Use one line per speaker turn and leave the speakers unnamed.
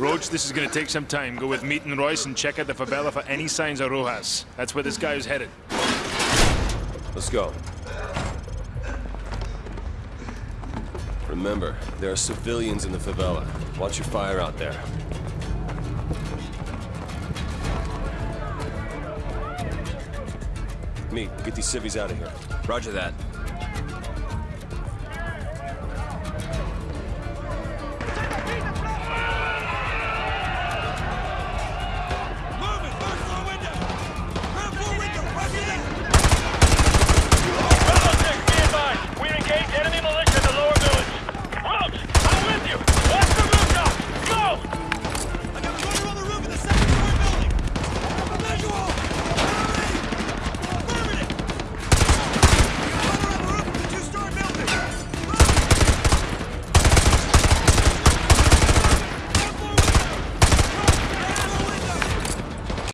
Roach, this is gonna take some time. Go with Meat and Royce and check out the favela for any signs of Rojas. That's where this guy is headed.
Let's go. Remember, there are civilians in the favela. Watch your fire out there. Meat, get these civvies out of here.
Roger that.